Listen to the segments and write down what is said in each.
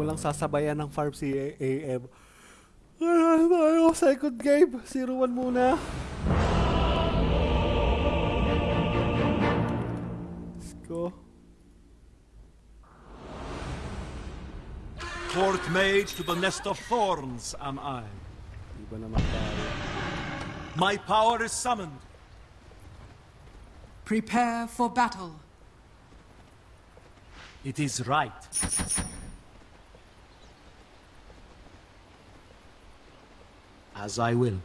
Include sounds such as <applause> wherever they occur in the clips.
mo lang sasabayan ng farm si AM. Ano tayo? Second game. 0-1 muna. Let's go. Court mage to the nest of thorns am I. Di ba naman tayo? My power is summoned. Prepare for battle. It is right. As I will.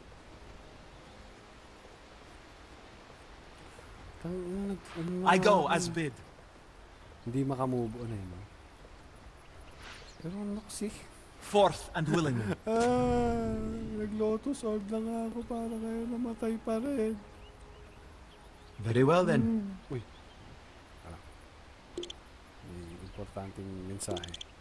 I go as bid. Hindi makamove on eh, no? Pero ano kasi? Forth and willingly. <laughs> Ah, nag-lotus orb na nga ako para kayo namatay pa rin. Very well then. Uy. Ah. May importanteng mensahe.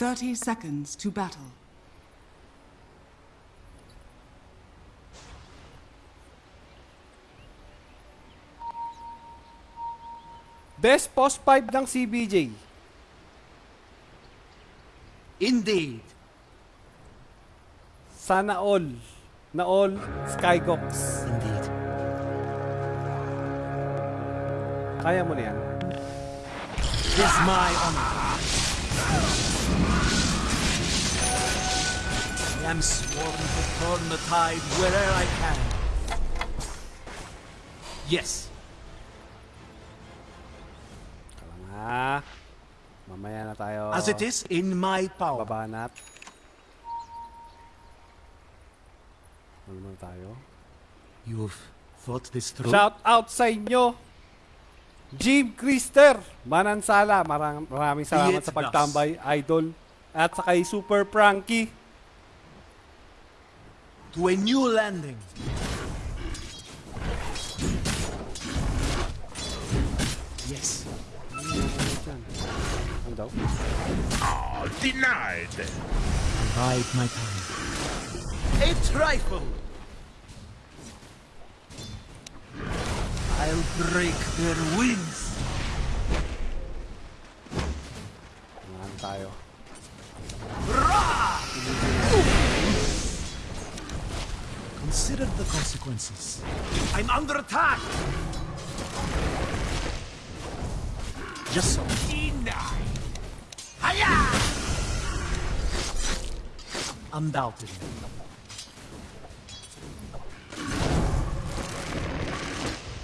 30 seconds to battle. Best post 5 ng CBJ. Indeed. Sana all. Na all Skygox. Indeed. Kaya mo na yan. Tis my honor. Am sworn to turn the tide wherever I can. Yes. Nga. Mamaya na tayo. As it is in my power. Babanat. Ano naman tayo? You've thought this through? Shout out sa inyo! Jim Krister, Manansala, marang, maraming salamat sa pagtambay, idol. At sa kay Super Pranky. To a new landing. Yes. Ano daw? Denied. Bide my time. A trifle. I'll break their wings. Ano tayo? Consider the consequences. I'm under attack. Just so. Denied. Undoubtedly.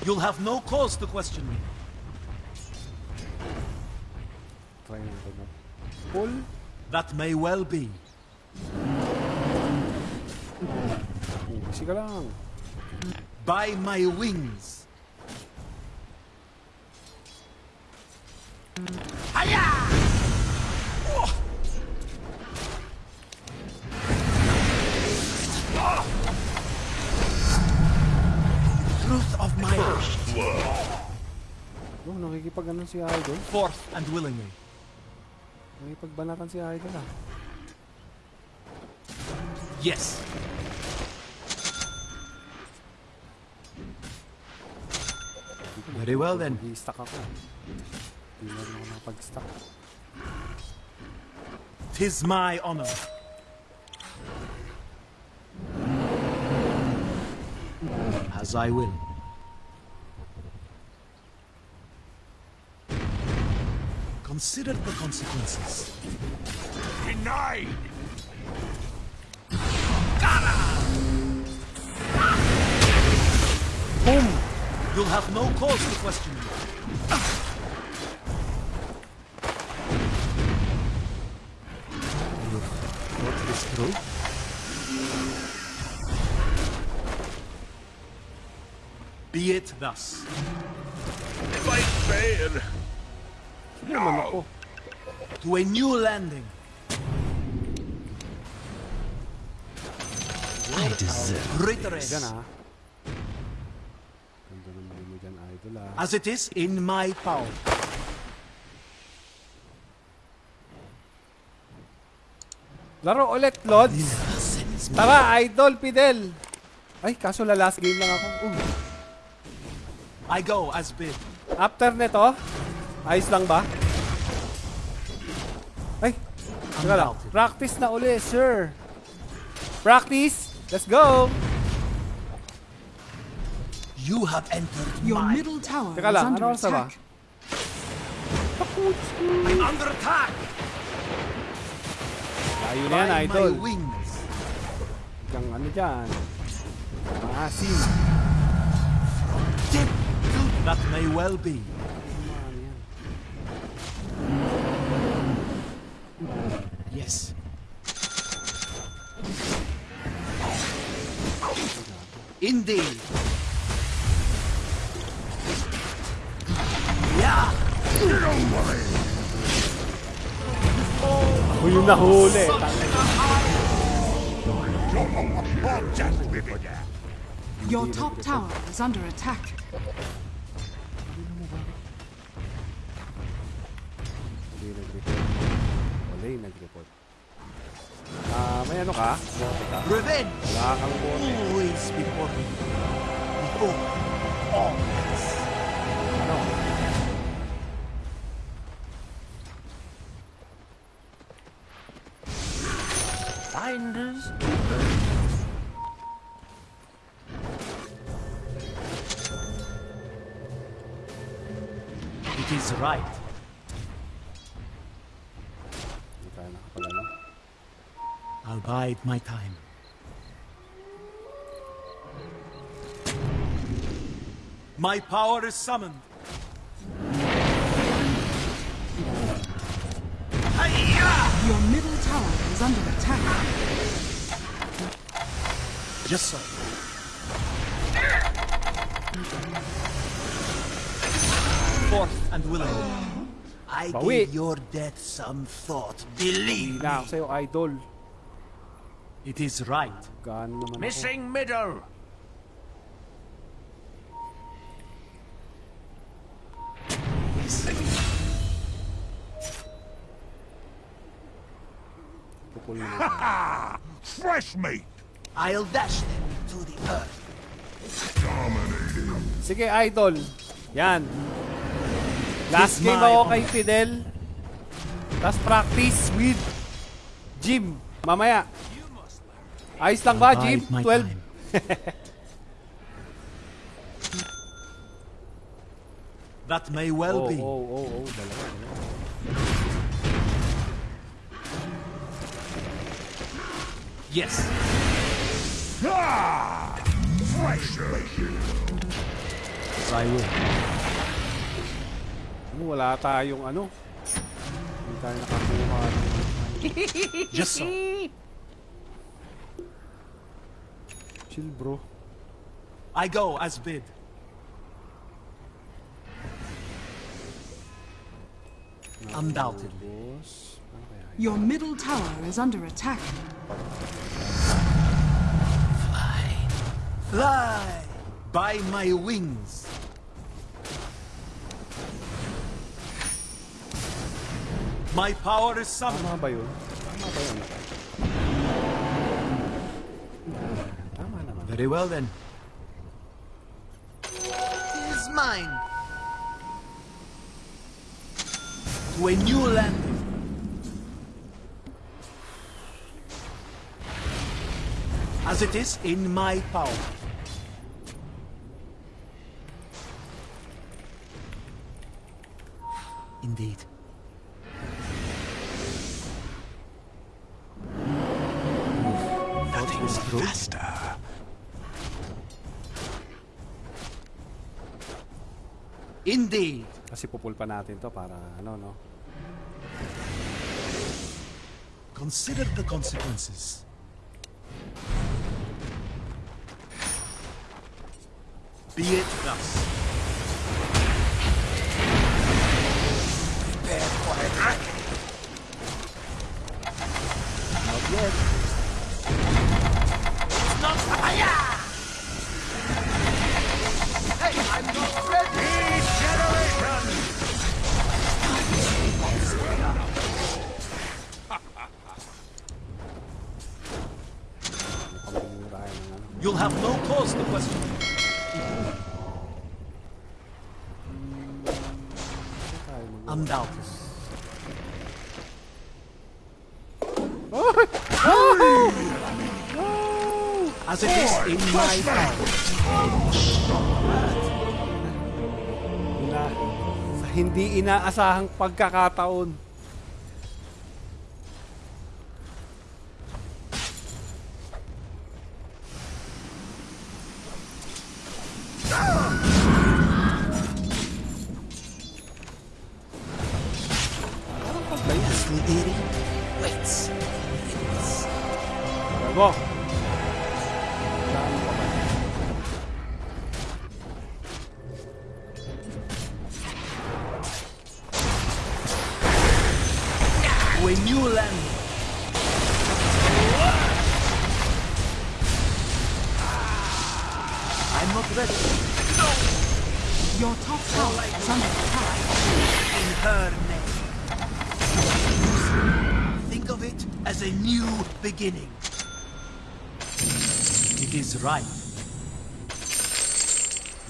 You'll have no cause to question me. Try natin That may well be. Oh, Kasi ka lang. By my wings. Truth of my wish. Oh, nakikipag ano si Idol. Forth and willingly. Nakikipagbanatan si Idol ah. Yes. Very well then. Mag-i-stack ako. Hindi na rin ako nakapag-stack. Tis my honor. As I will. Consider the consequences. Denied. Boom! You'll have no cause to question me. You've thought this through? Be it thus. If I fail, Hindi naman ako. To a new landing. I deserve Traitorous. As it is in my power. Laro ulit, Lods. Tara, Idol, Fidel. Ay, kaso la last game lang ako. Uh. I go as bid. After nito, ayos lang ba? Ay, teka lang. Practice na uli, sir. Practice. Let's go. You have entered Your my... middle tower Teka is lang, under ano oras na ba? attack. I'm under attack! Tayo na yan, By Idol. my wings. Kang ano dyan. Maasim. Tip. That may well be. Ano yan? Yes. Indeed. Ako yung nahuli. Your top tower is under attack. Hindi nag-report. Ah, may ano ka? Revenge. Wala kang bote. Always before me. Behold. Always. Bide my time. My power is summoned. Your middle tower is under attack. Just so. Forth and willing. I Bawi. gave your death some thought. Believe Hindi na ako me. sa'yo, Idol. It is right. Missing middle. <laughs> Fresh meat. I'll dash them to the earth. Sige, Idol. Yan. Last game ako kay Fidel. Tapos practice with Jim. Mamaya. Ayos lang ba, Jim? Bide my 12. time. <laughs> that may well Oh, be. oh, oh, oh. Dalawa, dalawa. Yes. Fresh meat. I will. Ano, wala tayong ano. Hindi tayo nakakuha. ng- Just so. Chill, bro. I go as bid. Undoubtedly. Boss. Ano kaya? yun? Your middle tower is under attack. Fly. Fly by my wings. My power is summoned. Very well then. It is mine. To a new landing. As it is in my power. Indeed. Nothing is Indeed. Kasi pupul pa natin to para ano, no? Consider the consequences. Be it thus. You'll have no cause to question. Undoubtedly. As it is in my power. Sa hindi inaasahang pagkakataon. When you land, I'm not ready. Your top tower is under attack. In her name. Think of it as a new beginning. It is right.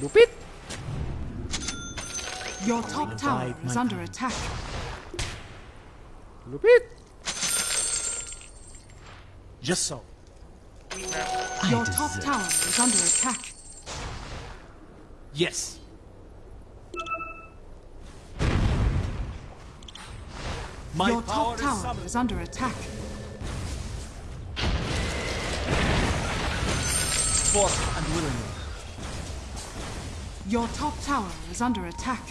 Lupit! Your top tower is under attack. Lupit! Just so. Your top tower is under attack. Yes. My Your top tower is summoned. is under attack. Force and willingly. Your top tower is under attack.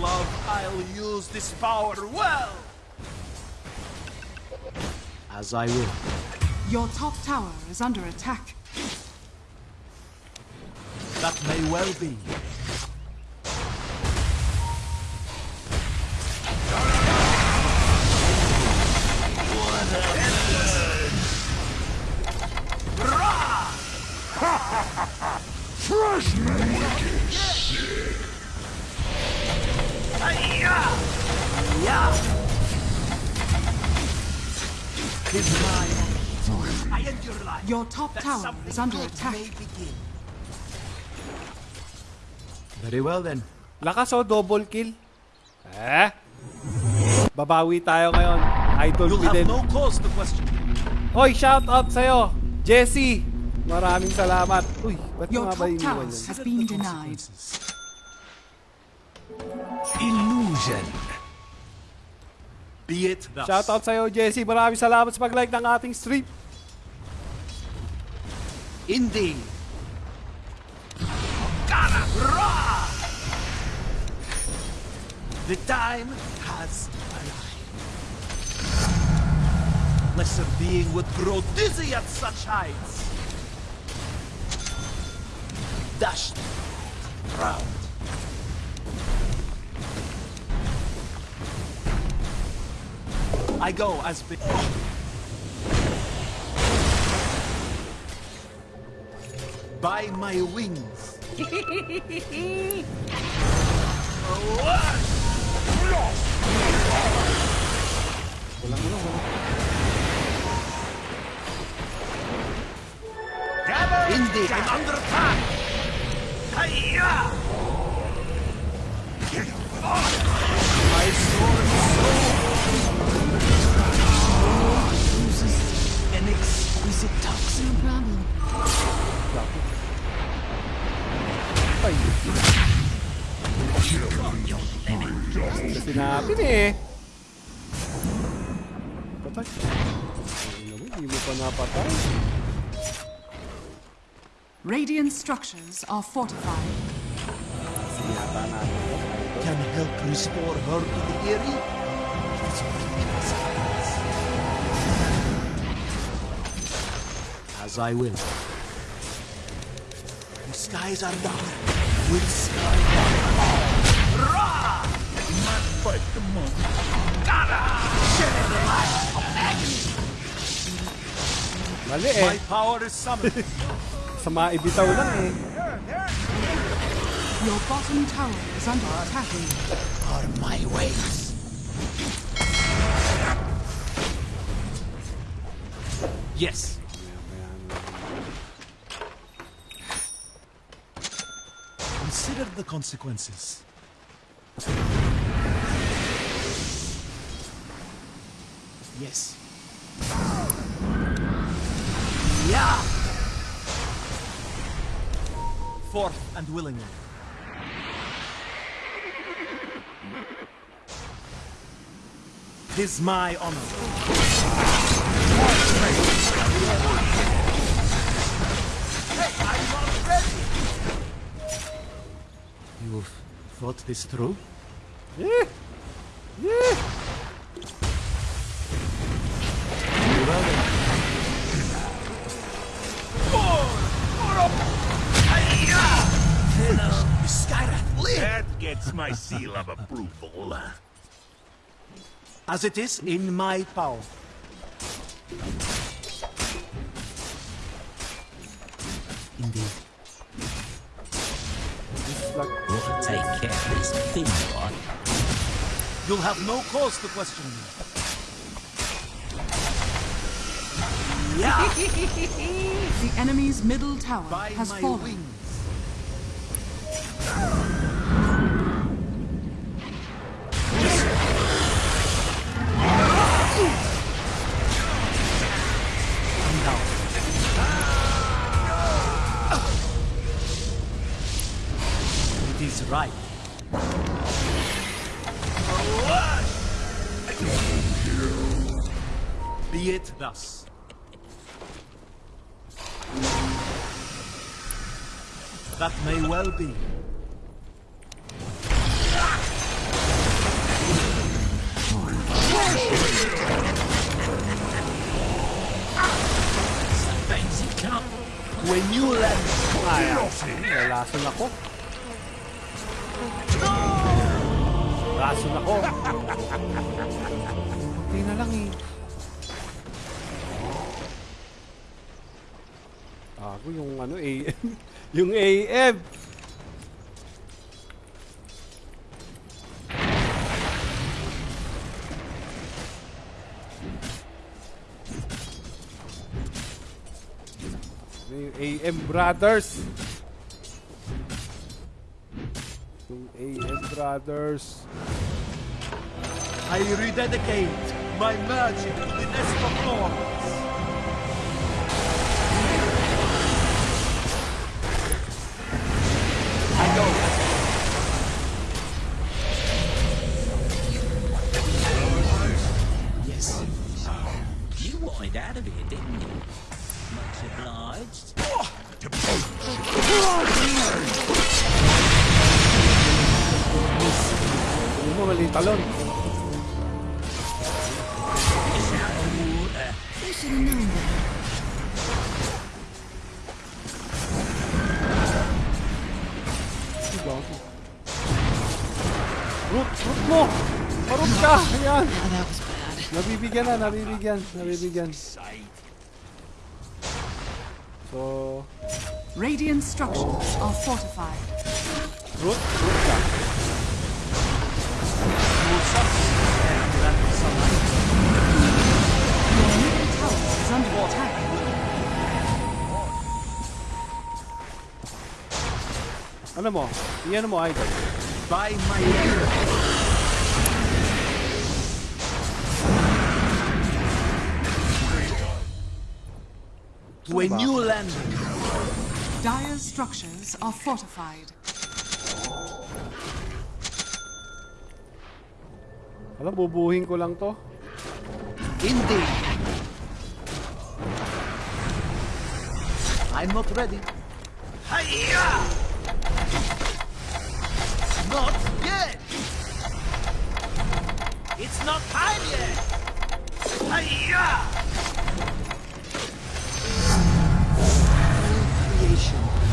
Love, I'll use this power well. As I will. Your top tower is under attack. That may well be. Tower is under attack. Very well then. Lakas o, double kill. Eh? Babawi tayo ngayon. Idol You'll have Fidel. no cause to question. Hoy, shout out sa'yo. Jesse. Maraming salamat. Uy, ba't Your nga ba top iniwan yun? has been denied. Illusion. Be it thus. Shout out sa'yo, Jesse. Maraming salamat sa pag-like ng ating stream. Indeed. The time has arrived. Lesser being would grow dizzy at such heights. Dashed, proud. I go as before. By my wings. Walang ano, walang. Gather Indeed, I'm under attack. Hiya! My sword uses an exquisite toxin. Ay. Ito sinabi. Patay. Hindi mo pa napatay. Radiant structures are fortified. Sinata. Can help restore her to the science. As I will. The skies are dark. With sky fight the monk. Mali My eh. power is summoned. <laughs> Sa mga ibitaw lang eh. Your bottom tower is under attack. Are my ways. Yes. Consider the consequences. Yes. Yeah. Forth and willingly. Tis my honor. You've thought this through? Yeah. Yeah. Well then. Hello, Skywrath, live! That gets my seal of approval. As it is in my power. Indeed. It's like, Gotta take care of this thing, right? You'll have no cause to question me. Yeah! <laughs> The enemy's middle tower By has my fallen. wings. Be it thus. That may well be. When you land, Lalason ako. Lason ako. <laughs> Hindi na lang eh. Ako yung ano AM. <laughs> yung AM. Yung AM Brothers? Yung AM Brothers. I rededicate my magic to this Nabibigyan na, nabibigyan, nabibigyan. So, Radiant structures are fortified. root, root ka. Your middle tower is under attack. Ano mo? Iyan mo. By my ear. To a new land. Dire's structures are fortified. Alam, bubuhin ko lang to. Indeed. I'm not ready. Hiya! Not yet. It's not time yet. Hiya!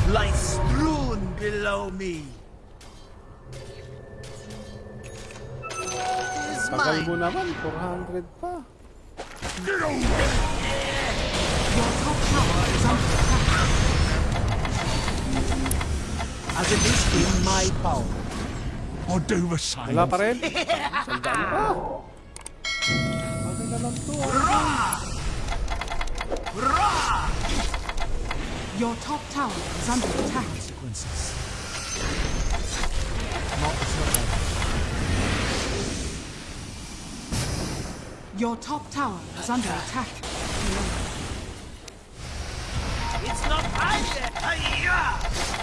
Creation lies strewn below me. Is Tagal mine. mo naman, 400 pa. Your top tower is under attack. as it is in my power. Or do the same. Wala pa rin. Sandaan pa. Ano na lang to? ah. Your top tower is under attack. Consequences. Not like Your top tower is under attack. It's not I yet!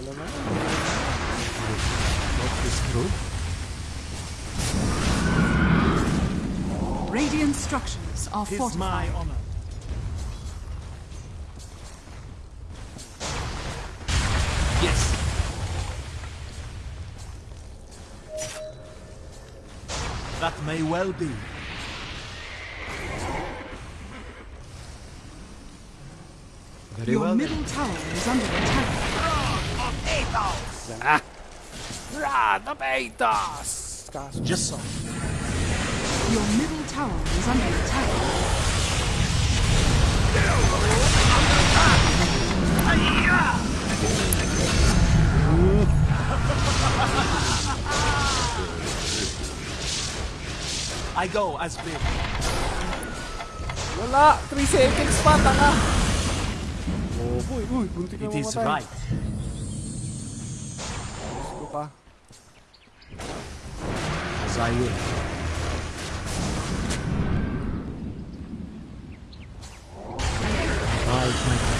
Talo na. What is true? Radiant structures are Tis fortified. my honor. Yes. That may well be. Very Your well. then. middle tower is under attack. Yan na. Run the Betos! Kaso, Just so. Your middle tower is under attack. I go as bid. wala! 3 seconds pa, tanga! Oh boy, uy, buntik na It is right. I will. Bide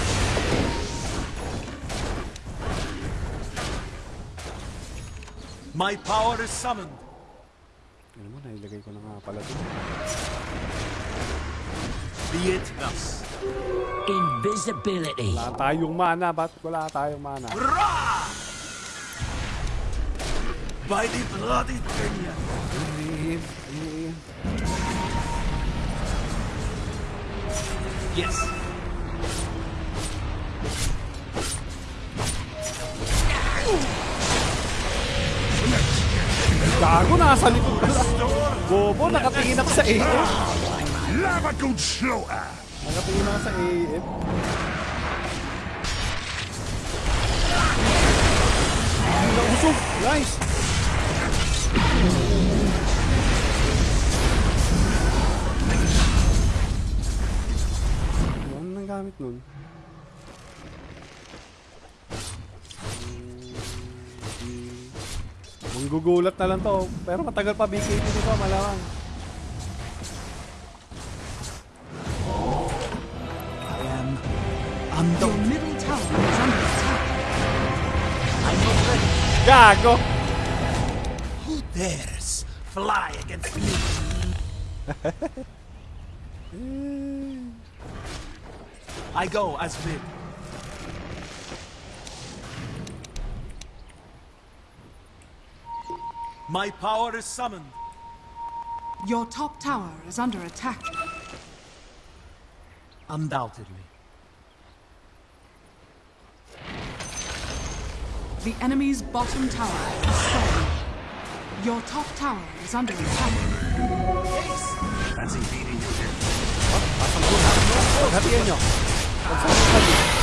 my power is summoned. Ano mo, nailagay ko na nga pala dito. Be it thus. Invisibility. Wala tayong mana, ba't wala tayong mana? By the bloody Kenya. Iniin, iniin. Yes. Gago, nasa likod ko na. Bobo, nakatingin ako sa AM. Lava good slaughter. Nakatingin ako sa AM. Manggugulat na lang to. Pero matagal pa BKT nito, malamang. I am Your undone. middle tower is under attack. I'm not ready. Gago! Who dares fly against me? <laughs> I go as bid. My power is summoned. Your top tower is under attack. Undoubtedly. The enemy's bottom tower is fallen. Your top tower is under attack. Fancy beating you here. Hatiyan nyo. Pagsasabi.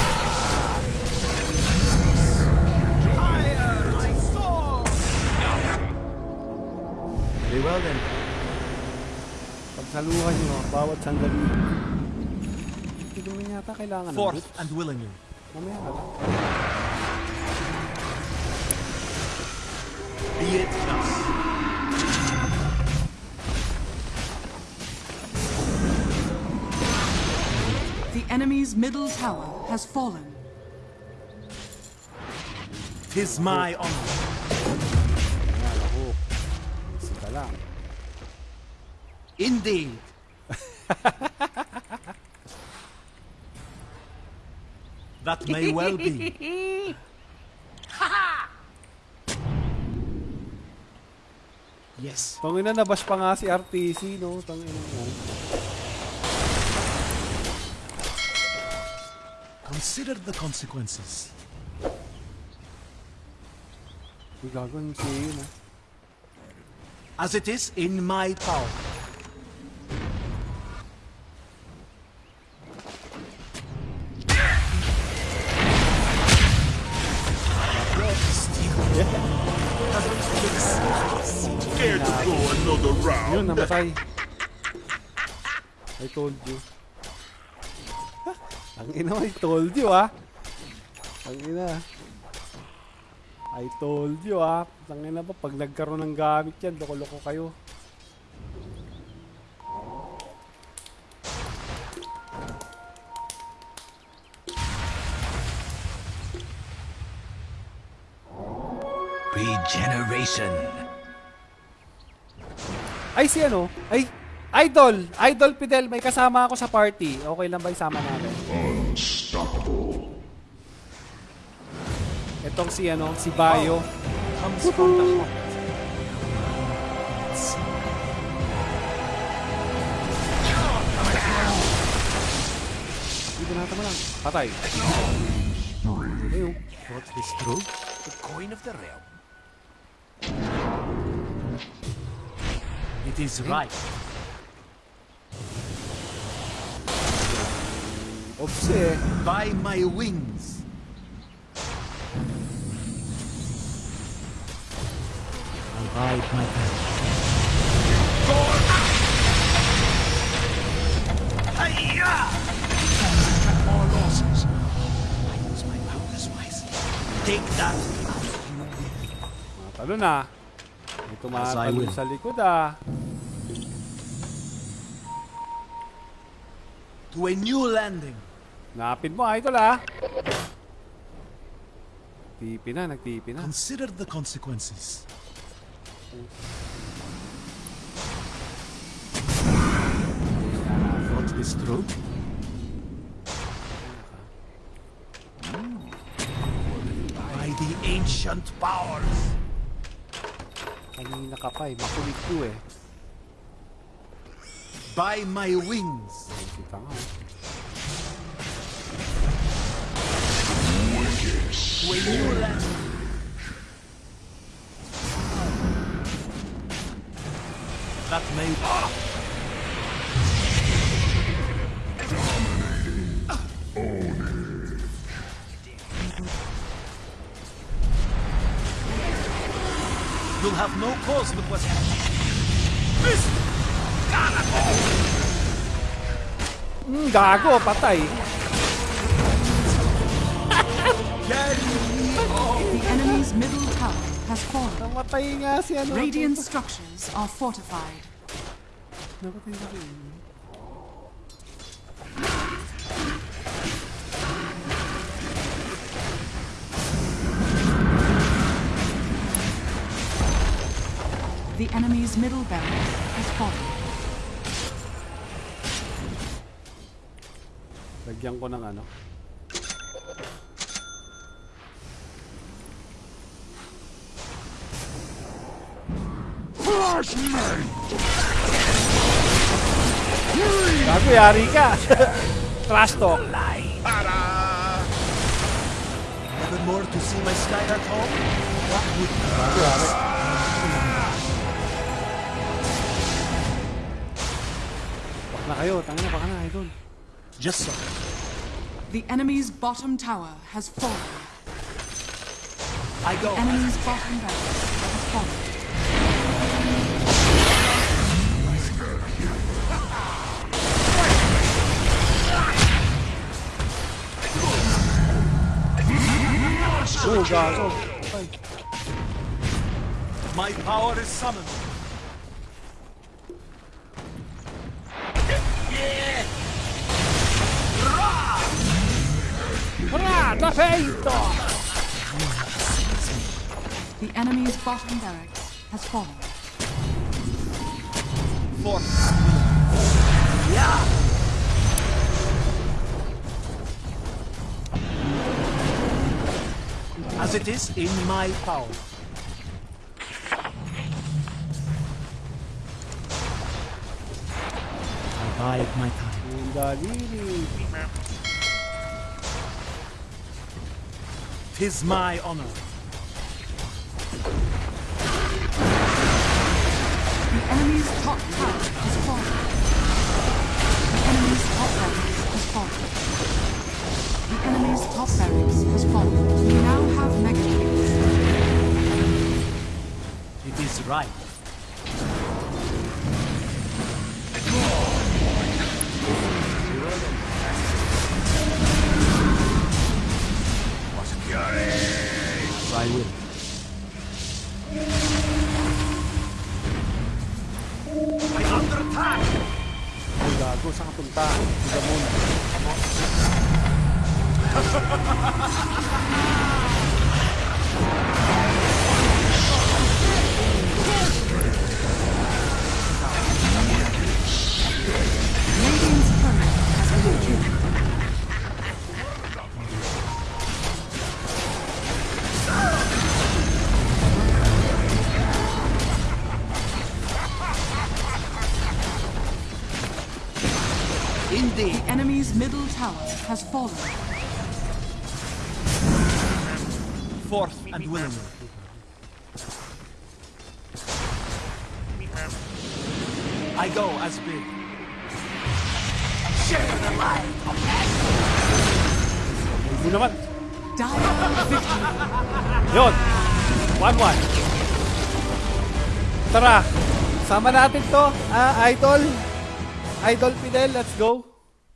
Very well then. Pagsaluhan nyo, bawat sandali. Hindi naman yata kailangan ng Forth boots. and willingly. Mamaya ka lang. Be it thus. The enemy's middle tower has fallen. Tis my honor. Indeed. <laughs> that may well be. Yes. Tangina, nabash pa nga si RTC, no? Tangina mo. Consider the consequences. Uy, gago yung si yun. As it is in my power. Namatay. I told you. <laughs> Ang ina, I told you, ah. Ang ina. I told you, ah. Ang ina ba, pag nagkaroon ng gamit yan, loko-loko kayo. Regeneration. Ay, si ano? Ay, Idol! Idol Fidel, may kasama ako sa party. Okay lang ba isama natin? Itong si ano, si Bayo. Comes from the natin mo lang. Patay. Ayun. What is true? The coin of the realm. It is right. Ops eh. By my wings. I'll ride my path. More losses. I use my powers wisely. Take that. Talo na. May As I tumatalo sa likod ah. To a new landing. Napin mo, idol ah. Tipi na, nagtipi na. Consider the consequences. What is true? By the ancient powers. Kanina ka pa eh. Makulit ko eh. By my wings. Kita nga. oh. To a new landing. That You'll have no cause to question. Hmm, gago, patay. The enemy's middle tower has fallen. Namatay nga si ano. Radiant structures are fortified. Namatay na rin. The enemy's middle barracks has fallen. Lagyan ko ng ano. Gago, yari ka. <laughs> Trash talk. Ta-da! Never more to see my Skyheart home? What would. Bak na kayo. Tangin na, baka na, idol. Just so? The enemy's bottom tower has fallen. I go. Enemy's bottom barracks has fallen. Oh, gago. My power is summoned. La! The enemy's bottom barracks has fallen. Four. yeah. As it is in my power. I bide my time. Tis my honor. The enemy's top tower has fallen. The enemy's top barracks has fallen. The enemy's top barracks has fallen. We now have mega. It is right. I will. Ay, gago. Saan ka punta? Tiga muna. Radiant's turret has been killed. The enemy's middle tower has fallen. Forth and willingly. I go as bid. Hindi naman. Dire victory. Yun. 1-1. Tara. Sama natin to. Ah, Idol. Idol Fidel, let's go.